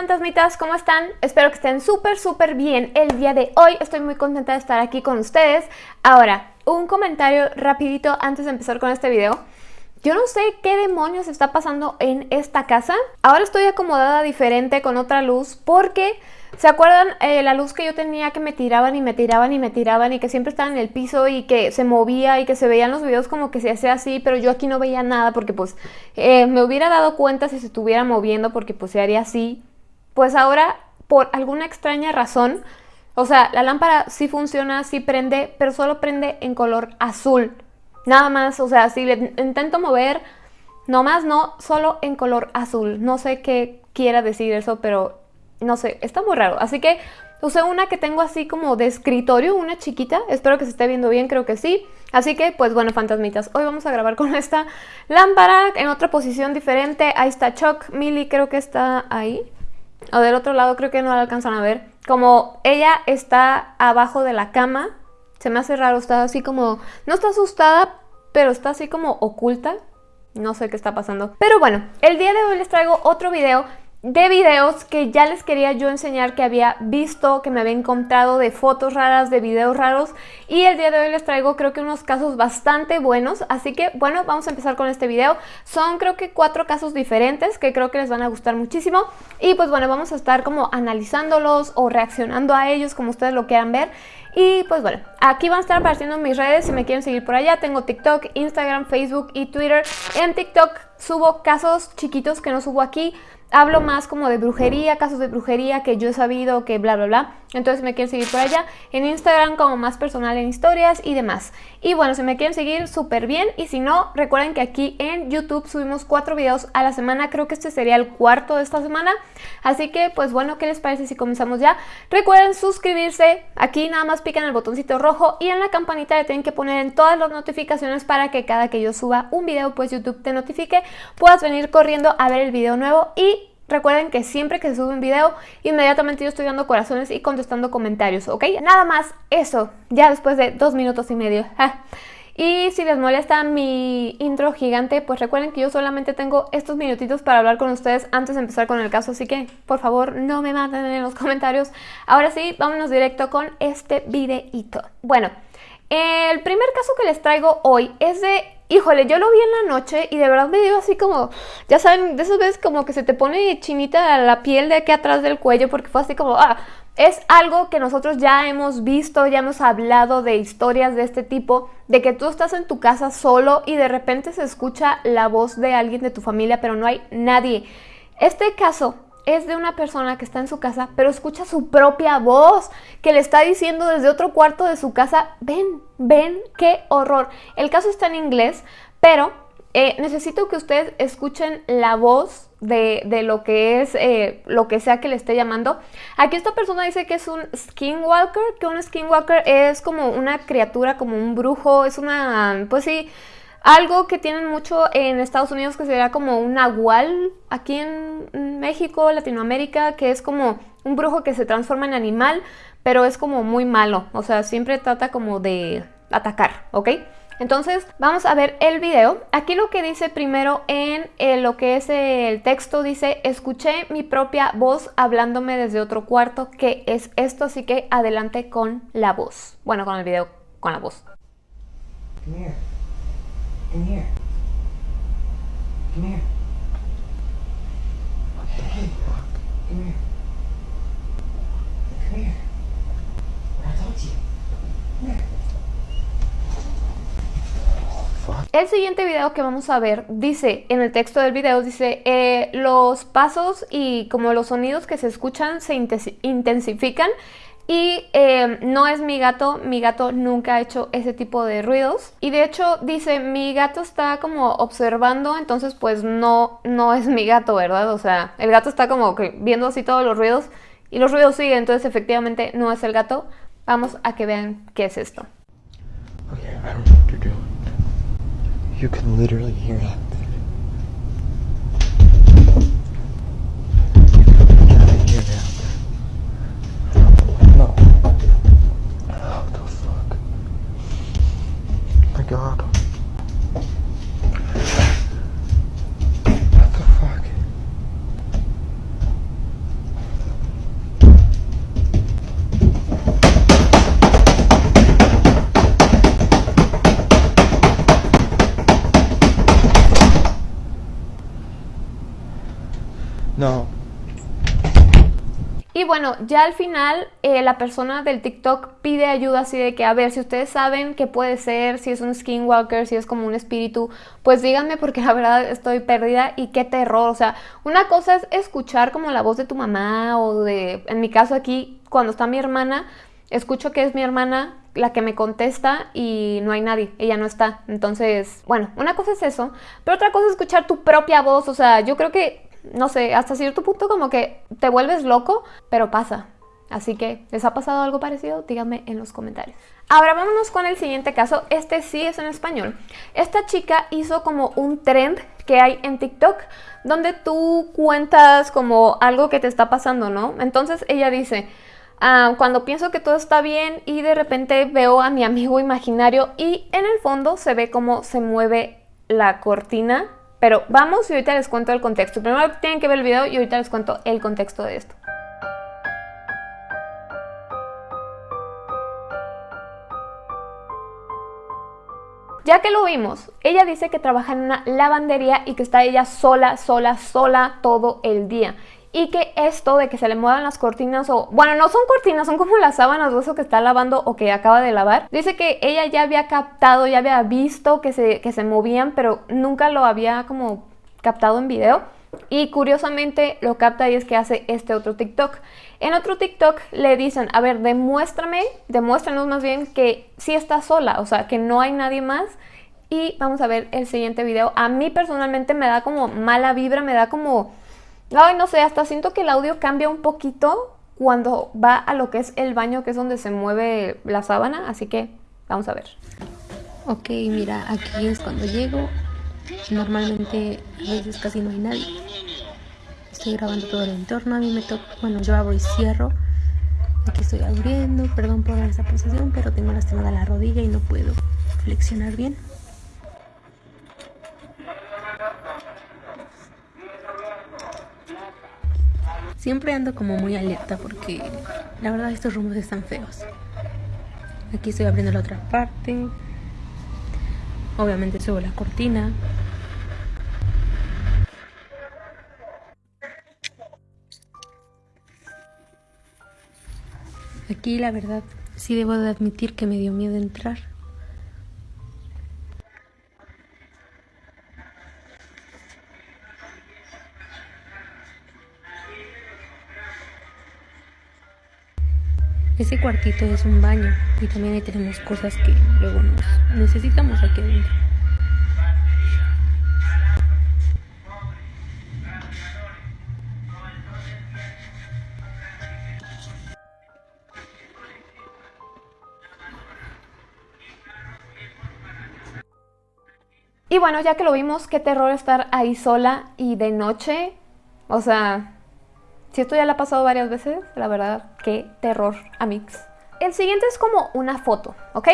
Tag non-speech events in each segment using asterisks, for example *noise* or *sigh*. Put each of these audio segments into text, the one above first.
fantasmitas, ¿cómo están? Espero que estén súper, súper bien el día de hoy. Estoy muy contenta de estar aquí con ustedes. Ahora, un comentario rapidito antes de empezar con este video. Yo no sé qué demonios está pasando en esta casa. Ahora estoy acomodada diferente con otra luz porque... ¿Se acuerdan eh, la luz que yo tenía que me tiraban y me tiraban y me tiraban y que siempre estaba en el piso y que se movía y que se veían los videos como que se hacía así, pero yo aquí no veía nada porque pues eh, me hubiera dado cuenta si se estuviera moviendo porque pues se haría así. Pues ahora, por alguna extraña razón, o sea, la lámpara sí funciona, sí prende, pero solo prende en color azul. Nada más, o sea, si le intento mover, nomás no, solo en color azul. No sé qué quiera decir eso, pero no sé, está muy raro. Así que usé una que tengo así como de escritorio, una chiquita. Espero que se esté viendo bien, creo que sí. Así que, pues bueno, fantasmitas, hoy vamos a grabar con esta lámpara en otra posición diferente. Ahí está Chuck, Millie creo que está ahí. O del otro lado creo que no la alcanzan a ver. Como ella está abajo de la cama, se me hace raro, está así como... No está asustada, pero está así como oculta. No sé qué está pasando. Pero bueno, el día de hoy les traigo otro video de videos que ya les quería yo enseñar que había visto, que me había encontrado de fotos raras, de videos raros y el día de hoy les traigo creo que unos casos bastante buenos, así que bueno, vamos a empezar con este video. Son creo que cuatro casos diferentes que creo que les van a gustar muchísimo y pues bueno, vamos a estar como analizándolos o reaccionando a ellos como ustedes lo quieran ver. Y pues bueno, aquí van a estar apareciendo mis redes si me quieren seguir por allá. Tengo TikTok, Instagram, Facebook y Twitter. En TikTok subo casos chiquitos que no subo aquí hablo más como de brujería, casos de brujería que yo he sabido, que bla, bla, bla. Entonces me quieren seguir por allá. En Instagram como más personal en historias y demás. Y bueno, si me quieren seguir, súper bien. Y si no, recuerden que aquí en YouTube subimos cuatro videos a la semana. Creo que este sería el cuarto de esta semana. Así que, pues bueno, ¿qué les parece si comenzamos ya? Recuerden suscribirse. Aquí nada más pican el botoncito rojo y en la campanita le tienen que poner en todas las notificaciones para que cada que yo suba un video, pues YouTube te notifique. Puedas venir corriendo a ver el video nuevo y Recuerden que siempre que se sube un video, inmediatamente yo estoy dando corazones y contestando comentarios, ¿ok? Nada más eso, ya después de dos minutos y medio. Y si les molesta mi intro gigante, pues recuerden que yo solamente tengo estos minutitos para hablar con ustedes antes de empezar con el caso, así que por favor no me maten en los comentarios. Ahora sí, vámonos directo con este videito. Bueno, el primer caso que les traigo hoy es de híjole, yo lo vi en la noche y de verdad me dio así como, ya saben, de esas veces como que se te pone chinita la piel de aquí atrás del cuello porque fue así como, ah, es algo que nosotros ya hemos visto, ya hemos hablado de historias de este tipo, de que tú estás en tu casa solo y de repente se escucha la voz de alguien de tu familia, pero no hay nadie. Este caso es de una persona que está en su casa, pero escucha su propia voz que le está diciendo desde otro cuarto de su casa, ven, ven, qué horror. El caso está en inglés, pero eh, necesito que ustedes escuchen la voz de, lo que es eh, lo que sea que le esté llamando. Aquí esta persona dice que es un skinwalker, que un skinwalker es como una criatura, como un brujo, es una, pues sí, algo que tienen mucho en Estados Unidos que sería como un nahual, aquí en México, Latinoamérica, que es como un brujo que se transforma en animal, pero es como muy malo, o sea, siempre trata como de atacar, ¿ok? Entonces vamos a ver el video. Aquí lo que dice primero en eh, lo que es el texto dice, escuché mi propia voz hablándome desde otro cuarto, que es esto, así que adelante con la voz. Bueno, con el video, con la voz. Come here. Come here. Hey, come here. Come here. What I told you. Come here. El siguiente video que vamos a ver dice, en el texto del video dice, eh, los pasos y como los sonidos que se escuchan se intensifican y eh, no es mi gato, mi gato nunca ha hecho ese tipo de ruidos. Y de hecho dice, mi gato está como observando, entonces pues no, no es mi gato, ¿verdad? O sea, el gato está como que viendo así todos los ruidos y los ruidos siguen, entonces efectivamente no es el gato. Vamos a que vean qué es esto. Okay, I don't know what you're doing. You can literally hear god. Bueno, ya al final eh, la persona del TikTok pide ayuda así de que, a ver, si ustedes saben qué puede ser, si es un skinwalker, si es como un espíritu, pues díganme porque *laughs* la verdad estoy perdida y qué terror. O sea, una cosa es escuchar como la voz de tu mamá o de, en mi caso aquí, cuando está mi hermana, escucho que es mi hermana la que me contesta y no hay nadie, ella no está. Entonces, bueno, una cosa es eso, pero otra cosa es escuchar tu propia voz, o sea, yo creo que, no sé, hasta cierto punto como que te vuelves loco, pero pasa. Así que, ¿les ha pasado algo parecido? Díganme en los comentarios. Ahora vámonos con el siguiente caso. Este sí es en español. Esta chica hizo como un trend que hay en TikTok donde tú cuentas como algo que te está pasando, ¿no? Entonces ella dice, Ah, cuando pienso que todo está bien y de repente veo a mi amigo imaginario y en el fondo se ve cómo se mueve la cortina. Pero vamos y ahorita les cuento el contexto. Primero tienen que ver el video y ahorita les cuento el contexto de esto. Ya que lo vimos, ella dice que trabaja en una lavandería y que está ella sola, sola, sola todo el día y que esto de que se le muevan las cortinas o, bueno, no son cortinas, son como las sábanas o eso que está lavando o que acaba de lavar. Dice que ella ya había captado, ya había visto que se, que se movían, pero nunca lo había como captado en video. Y curiosamente lo capta y es que hace este otro TikTok. En otro TikTok le dicen, a ver, demuéstrame, demuéstranos más bien que sí está sola, o sea, que no hay nadie más. Y vamos a ver el siguiente video. A mí personalmente me da como mala vibra, me da como Ay, no sé, hasta siento que el audio cambia un poquito cuando va a lo que es el baño, que es donde se mueve la sábana, así que vamos a ver. Ok, mira, aquí es cuando llego. Normalmente a veces casi no hay nadie. Estoy grabando todo el entorno, a mí me toca, bueno, yo abro y cierro. Aquí estoy abriendo, perdón por esa posición, pero tengo lastimada la rodilla y no puedo flexionar bien. Siempre ando como muy alerta porque la verdad estos rumos están feos. Aquí estoy abriendo la otra parte. Obviamente subo la cortina. Aquí la verdad sí debo de admitir que me dio miedo entrar. Cuartito es un baño y también ahí tenemos cosas que luego nos necesitamos aquí adentro. Y bueno, ya que lo vimos, qué terror estar ahí sola y de noche. O sea, si esto ya lo ha pasado varias veces, la verdad, qué terror, amigos. El siguiente es como una foto, ¿ok?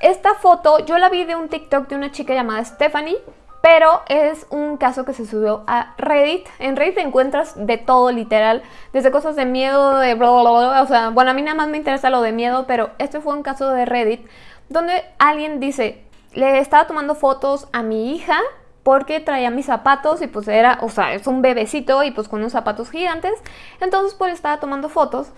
Esta foto yo la vi de un TikTok de una chica llamada Stephanie, pero es un caso que se subió a Reddit. En Reddit encuentras de todo, literal, desde cosas de miedo, de bla, bla, bla, o sea, bueno, a mí nada más me interesa lo de miedo, pero este fue un caso de Reddit donde alguien dice, le estaba tomando fotos a mi hija porque traía mis zapatos y pues era, o sea, es un bebecito y pues con unos zapatos gigantes. Entonces pues estaba tomando fotos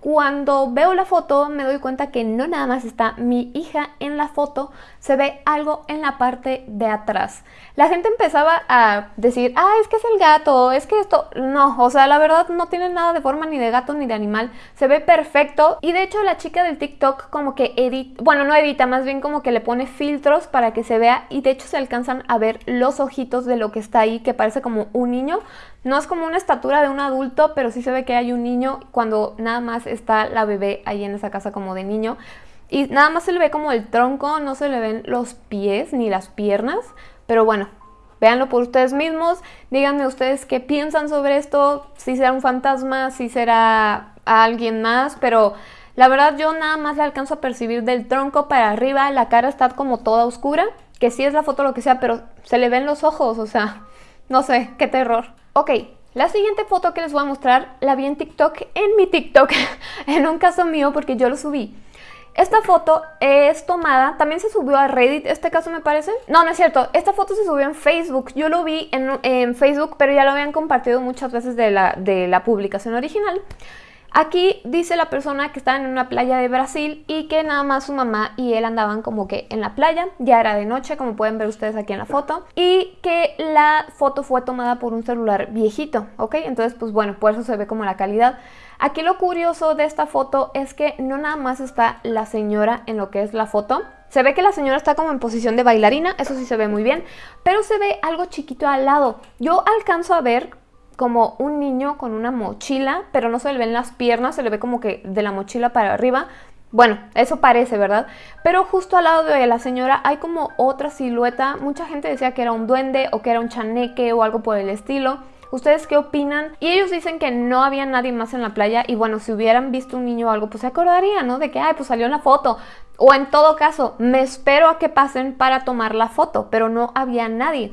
cuando veo la foto me doy cuenta que no nada más está mi hija en la foto, se ve algo en la parte de atrás. La gente empezaba a decir, ah, es que es el gato, es que esto... No, o sea, la verdad no tiene nada de forma ni de gato ni de animal, se ve perfecto. Y de hecho la chica del TikTok como que edita, bueno, no edita, más bien como que le pone filtros para que se vea y de hecho se alcanzan a ver los ojitos de lo que está ahí, que parece como un niño. No es como una estatura de un adulto, pero sí se ve que hay un niño cuando nada más está la bebé ahí en esa casa como de niño. Y nada más se le ve como el tronco, no se le ven los pies ni las piernas. Pero bueno, véanlo por ustedes mismos. Díganme ustedes qué piensan sobre esto. Si será un fantasma, si será alguien más. Pero la verdad yo nada más le alcanzo a percibir del tronco para arriba. La cara está como toda oscura. Que sí es la foto lo que sea, pero se le ven los ojos. O sea, no sé, qué terror. Ok, la siguiente foto que les voy a mostrar la vi en TikTok, en mi TikTok, *laughs* en un caso mío porque yo lo subí. Esta foto es tomada, también se subió a Reddit, este caso me parece. No, no es cierto, esta foto se subió en Facebook. Yo lo vi en, Facebook, pero ya lo habían compartido muchas veces de la, de la publicación original. Aquí dice la persona que estaba en una playa de Brasil y que nada más su mamá y él andaban como que en la playa, ya era de noche como pueden ver ustedes aquí en la foto y que la foto fue tomada por un celular viejito, ¿ok? Entonces pues bueno, por eso se ve como la calidad. Aquí lo curioso de esta foto es que no nada más está la señora en lo que es la foto, se ve que la señora está como en posición de bailarina, eso sí se ve muy bien, pero se ve algo chiquito al lado. Yo alcanzo a ver como un niño con una mochila, pero no se le ven las piernas, se le ve como que de la mochila para arriba. Bueno, eso parece, ¿verdad? Pero justo al lado de la señora hay como otra silueta. Mucha gente decía que era un duende o que era un chaneque o algo por el estilo. ¿Ustedes qué opinan? Y ellos dicen que no había nadie más en la playa y bueno, si hubieran visto un niño o algo, pues se acordarían, ¿no? De que, ay, pues salió en la foto. O en todo caso, me espero a que pasen para tomar la foto, pero no había nadie.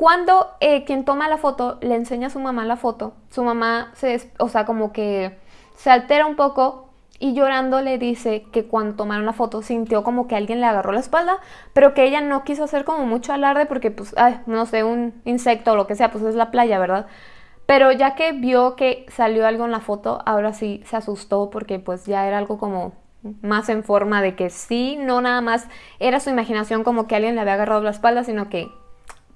Cuando eh, quien toma la foto le enseña a su mamá la foto, su mamá se, o sea, como que se altera un poco y llorando le dice que cuando tomaron la foto sintió como que alguien le agarró la espalda, pero que ella no quiso hacer como mucho alarde porque pues, no sé, un insecto o lo que sea, pues es la playa, ¿verdad? Pero ya que vio que salió algo en la foto, ahora sí se asustó porque pues ya era algo como más en forma de que sí, no nada más era su imaginación como que alguien le había agarrado la espalda, sino que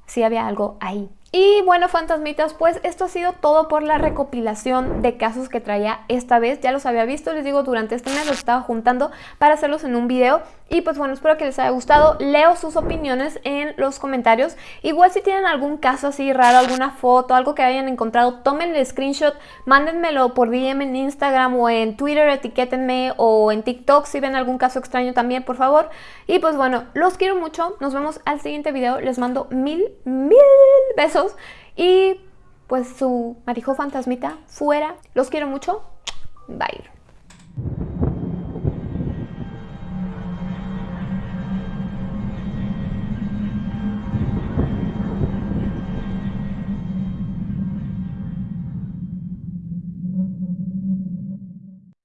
si había algo ahí. Y bueno, fantasmitas, pues esto ha sido todo por la recopilación de casos que traía esta vez. Ya los había visto, les digo, durante este mes los estaba juntando para hacerlos en un video. Y pues bueno, espero que les haya gustado. Leo sus opiniones en los comentarios. Igual si tienen algún caso así raro, alguna foto, algo que hayan encontrado, tómenle screenshot, mándenmelo por DM en Instagram o en Twitter, etiquétenme o en TikTok si ven algún caso extraño también, por favor. Y pues bueno, los quiero mucho. Nos vemos al siguiente video. Les mando mil, mil besos y pues su marijo fantasmita fuera. Los quiero mucho. Bye.